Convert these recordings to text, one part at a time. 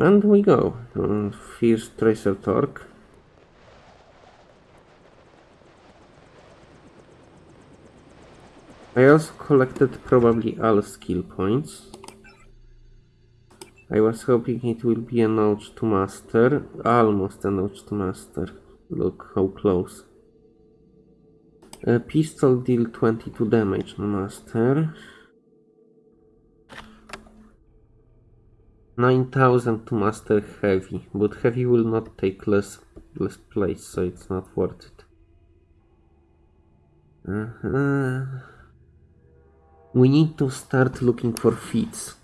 And we go. Uh, First Tracer Tong. I also collected probably all skill points. I was hoping it will be a notch to master. Almost a notch to master. Look how close. A pistol deal 22 damage master. 9000 to master heavy, but heavy will not take less less place, so it's not worth it. Uh-huh. We need to start looking for feats.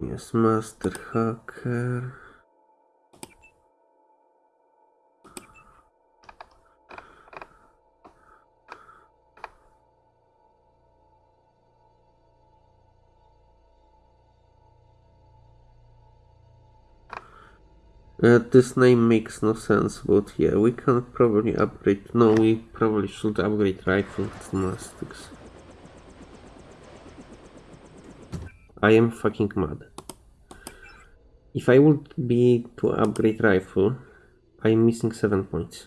Yes, master hacker. Uh, this name makes no sense, but yeah, we can probably upgrade. No, we probably should upgrade rifle to mastics. I am fucking mad. If I would be to upgrade rifle, I am missing 7 points.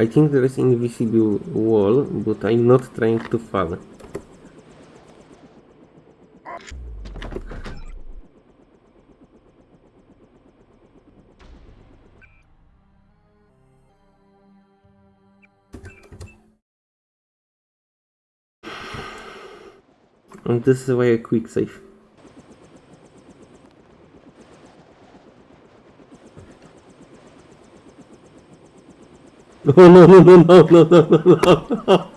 I think there is invisible wall, but I'm not trying to fall. And this is why I quick save. No, no, no, no, no, no, no, no, no.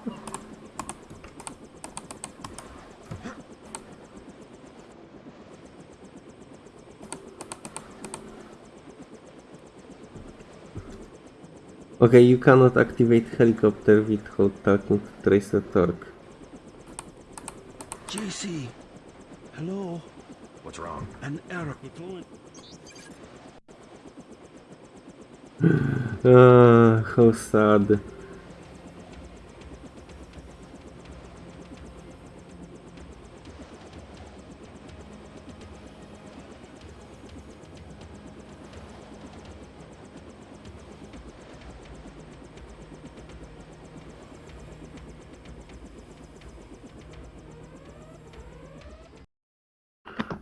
Okay, you cannot activate helicopter without talking to Tracer Tong. JC, hello. What's wrong? An error. Deploying. Uh, How sad.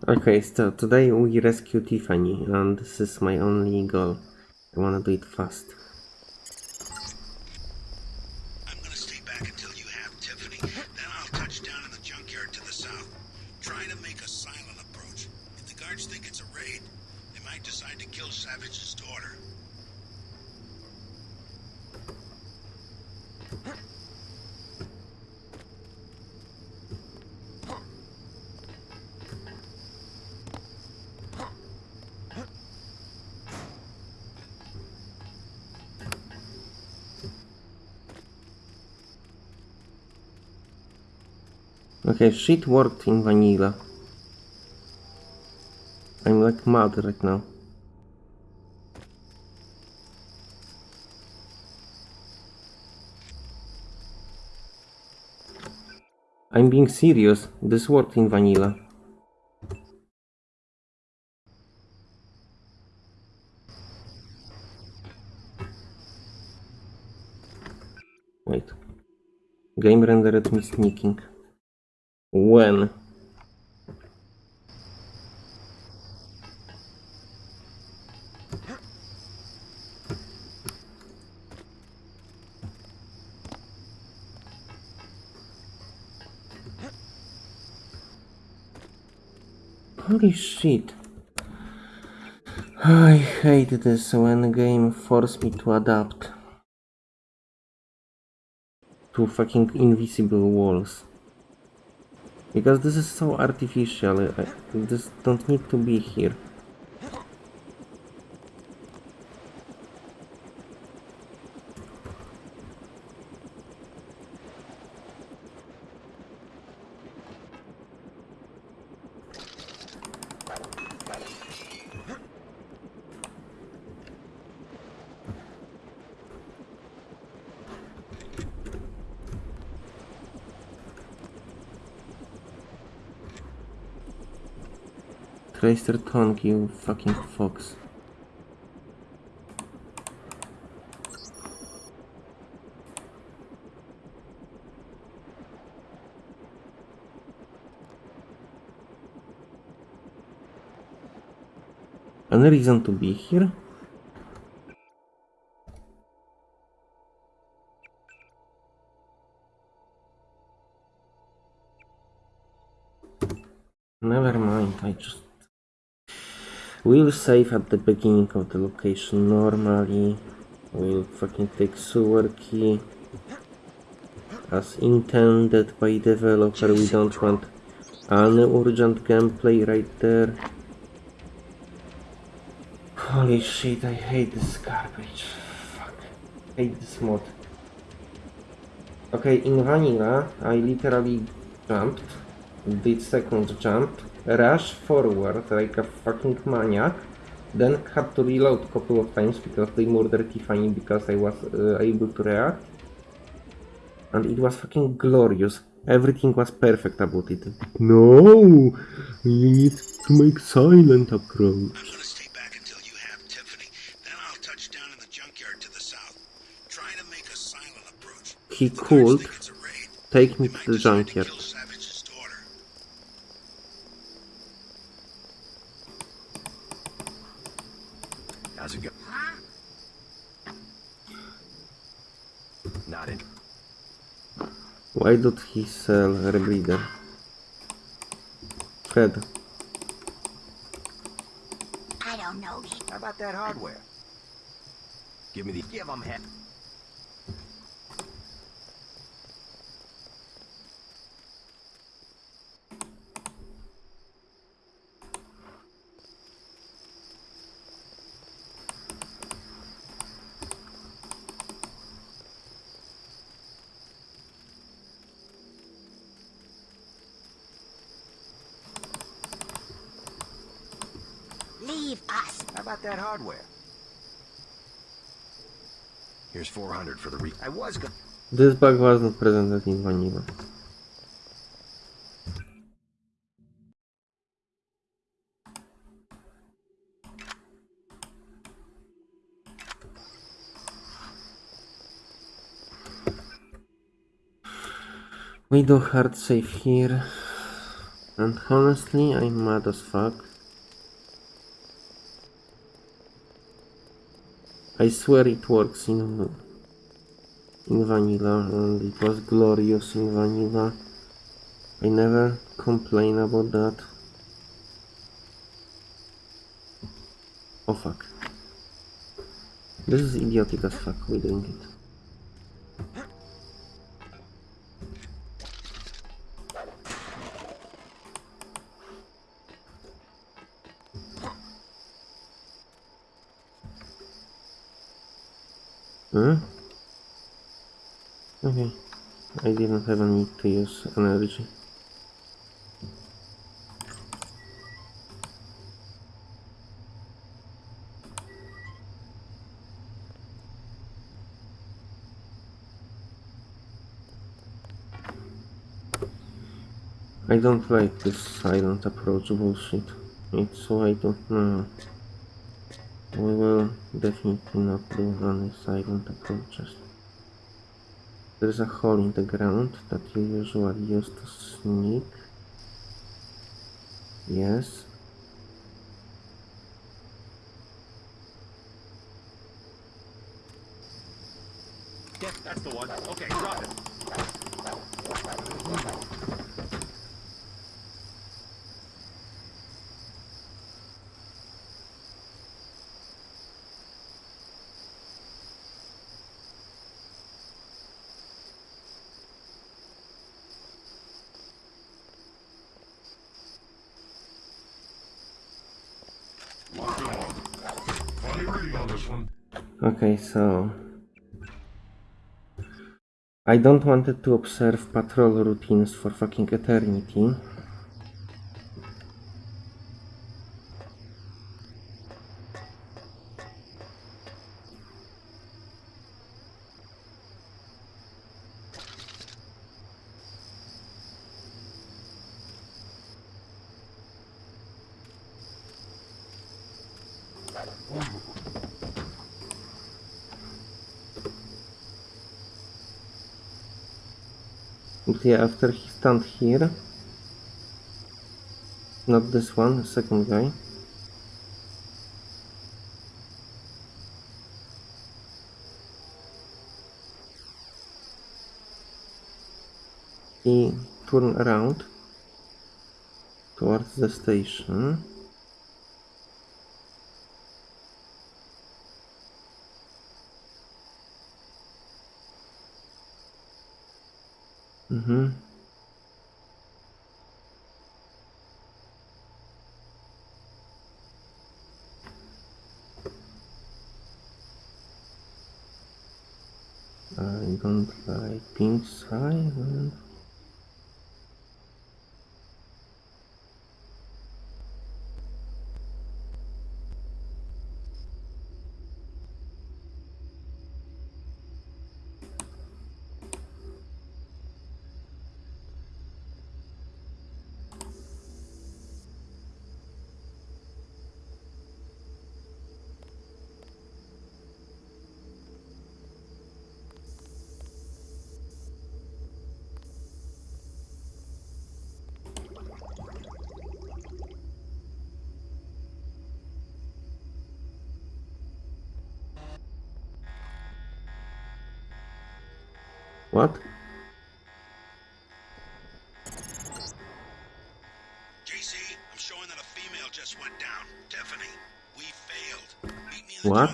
Okay, so today we rescue Tiffany, and this is my only goal. I wanna do it fast. I'm gonna stay back until you have Tiffany. Then I'll touch down in the junkyard to the south. Try to make a silent approach. If the guards think it's a raid, they might decide to kill Savage's daughter. Okay, shit worked in vanilla. I'm like mad right now. I'm being serious. This worked in vanilla. Wait. Game rendered me sneaking. When? Holy shit. I hate this when game force me to adapt to fucking invisible walls. Because this is so artificial, I, this don't need to be here. Clayster Tongue, you fucking fox. Any reason to be here? Never mind, I just... We'll save at the beginning of the location normally. We'll fucking take sewer key. As intended by developer, we don't want any urgent gameplay right there. Holy shit, I hate this garbage. Fuck. hate this mod. Okay, in vanilla, I literally jumped, did second jump, rush forward like a fucking maniac, then had to reload a couple of times because they murdered Tiffany because I was uh, able to react. And it was fucking glorious. Everything was perfect about it. No! You need to make silent approach. I'm gonna stay back until you have Tiffany. Then I'll touch down in the junkyard to the south. Try to make a silent approach. He If the guards could think it's a raid, take me to the decide to junkyard. kill Savage's daughter. How's it go? Not in. Why did he sell rebreather? Fred, I don't know. How about that hardware? Give me the. Give them head. Leave us. How about that hardware? Here's 400 for the re. I was going. this bug wasn't presented in vanilla. We do hard save here. And honestly, I'm mad as fuck. I swear it works in in vanilla and it was glorious in vanilla. I never complain about that. Oh fuck. This is idiotic as fuck, we doing it. I didn't have a need to use energy. I don't like this silent approach bullshit. It's so I don't know. We will definitely not do any silent approaches. There's a hole in the ground that you usually use to sneak. Yes. Yeah, that's the one. Okay, drop it. Lock and on. Funny reading on this one. Okay, so... I don't wanted to observe patrol routines for fucking eternity. But yeah, after he stand here, not this one, second guy. He turn around towards the station. Mm-hmm. I don't like pink silent. What? JC, I'm showing that a female just went down. Tiffany, we failed. Meet me in the What?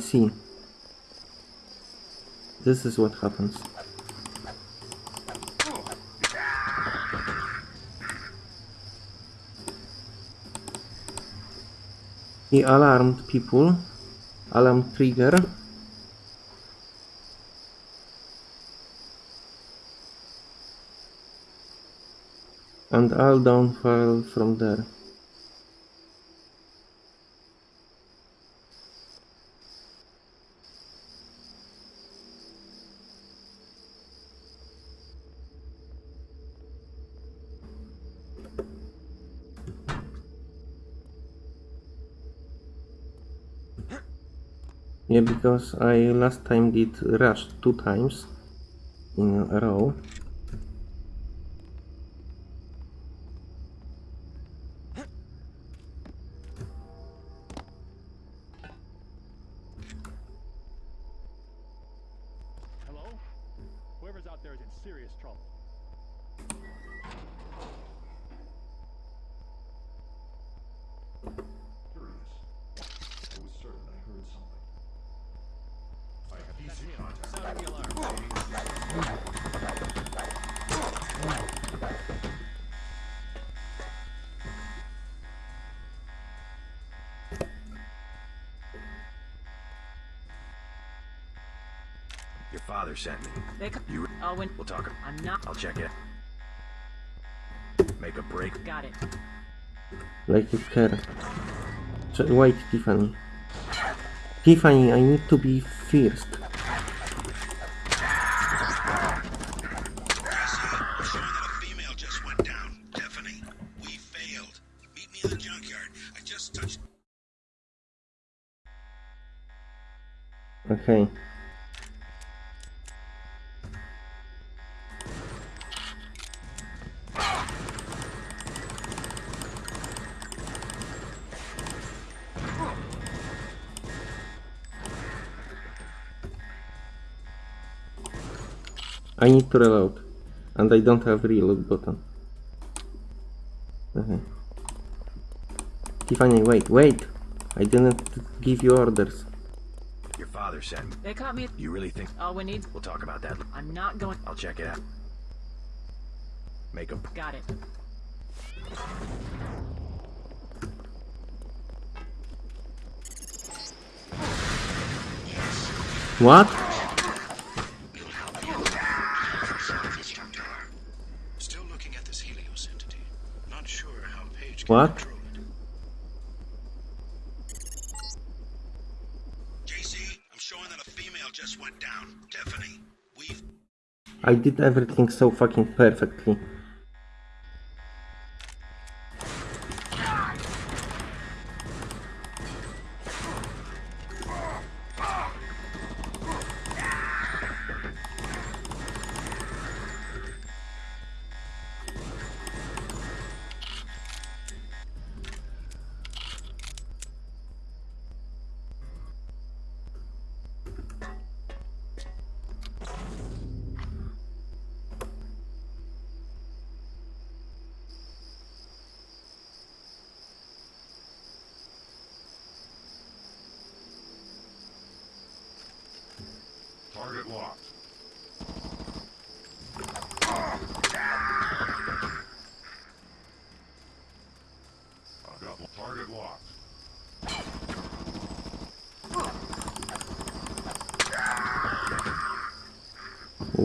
See. This is what happens. He alarmed people. Alarm trigger. And all downfall from there. Yeah, because I last time did rush two times in a row. Father sent me. They c- You. Oh, when We'll talk. I'm not. I'll check it. Make a break. Got it. Like you care. Ch- Wait, Tiffany. Tiffany, I need to be first. JC, I need to reload. And I don't have reload button. Okay. Tiffany, wait, wait! I didn't give you orders. Your father sent me. They caught me. You really think? All we need. We'll talk about that. I'm not going. I'll check it out. Make a. Got it. What? Still looking What? JC, I'm showing that a female just went down. Tiffany, we've I did everything so fucking perfectly.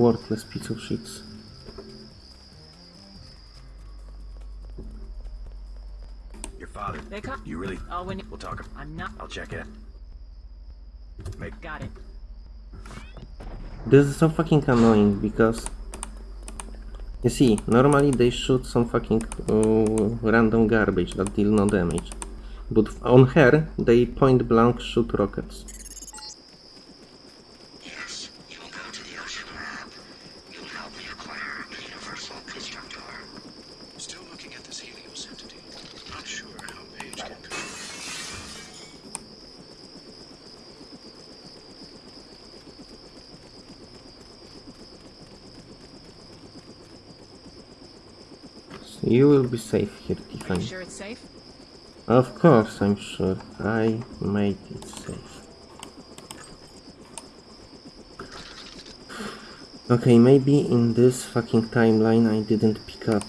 Worthless piece of shit. Your father. They come. You really? Oh, when We'll talk. I'm not. I'll check it. Make Got it. This is so fucking annoying because you see, normally they shoot some fucking uh, random garbage that deal no damage, but on her they point blank shoot rockets. Yes, you will go to the ocean lab. You will help me acquire a universal constructor. still looking at this Helios entity. Not sure how Page can go. So you will be safe here, Are you Tiffany. sure it's safe? Of course, I'm sure. I made it safe. Okay, maybe in this fucking timeline I didn't pick up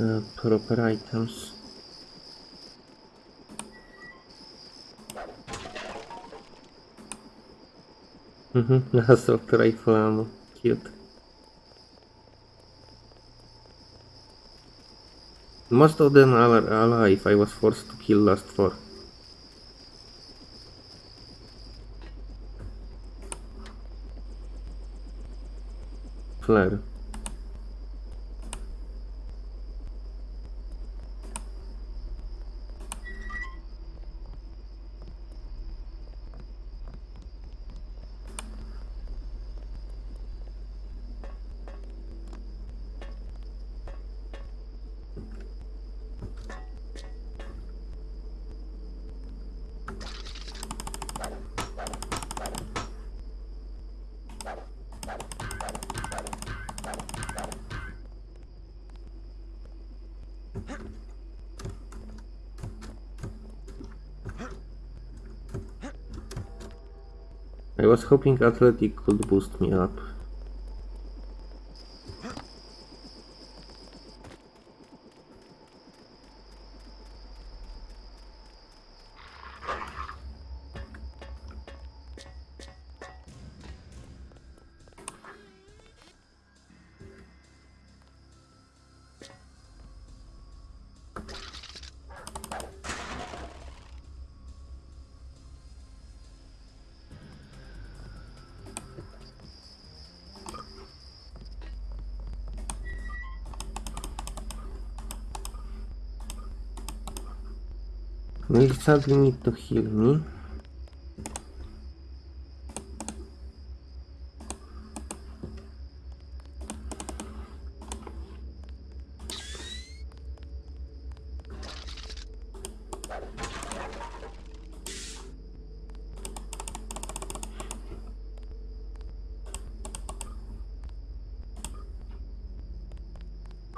uh, proper items. Mhm, assault rifle ammo. Cute. Most of them are alive. I was forced to kill last four. Flare. I was hoping athletic could boost me up. Will sadly need to heal me.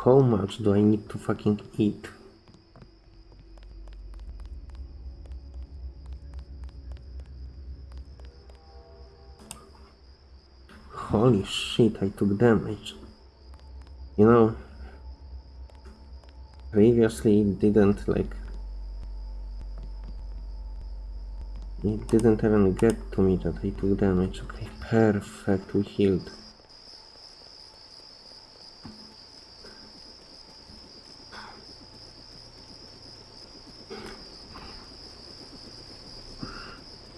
How much do I need to fucking eat? Holy shit, I took damage. You know, previously it didn't like... It didn't even get to me that I took damage. Okay, perfect, we healed.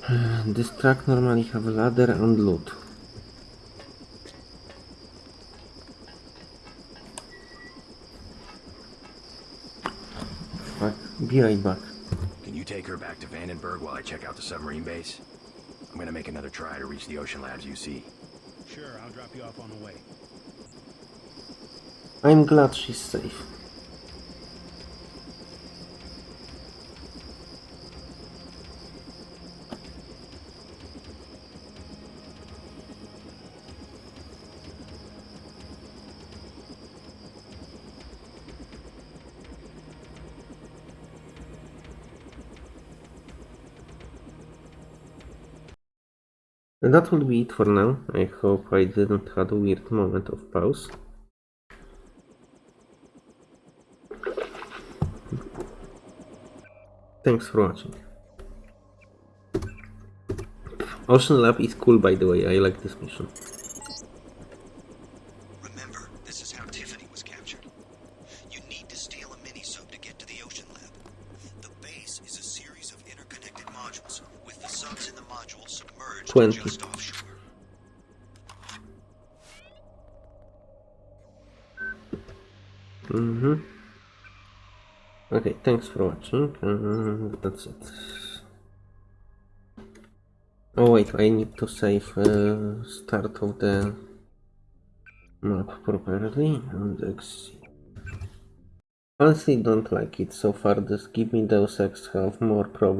this track normally have ladder and loot. Fuck, be right back. Can you take her back to Vandenberg while I check out the submarine base? I'm gonna make another try to reach the Ocean Labs UC. Sure, I'll drop you off on the way. I'm glad she's safe. That will be it for now. I hope I didn't have a weird moment of pause. Thanks for watching. Ocean Lab is cool by the way, I like this mission. 20. just offshore. Mm-hmm. Okay, thanks for watching. Uh, that's it. Oh wait, I need to save uh, start of the map properly and exit. Honestly, don't like it so far. This give me Deus Ex have more problems.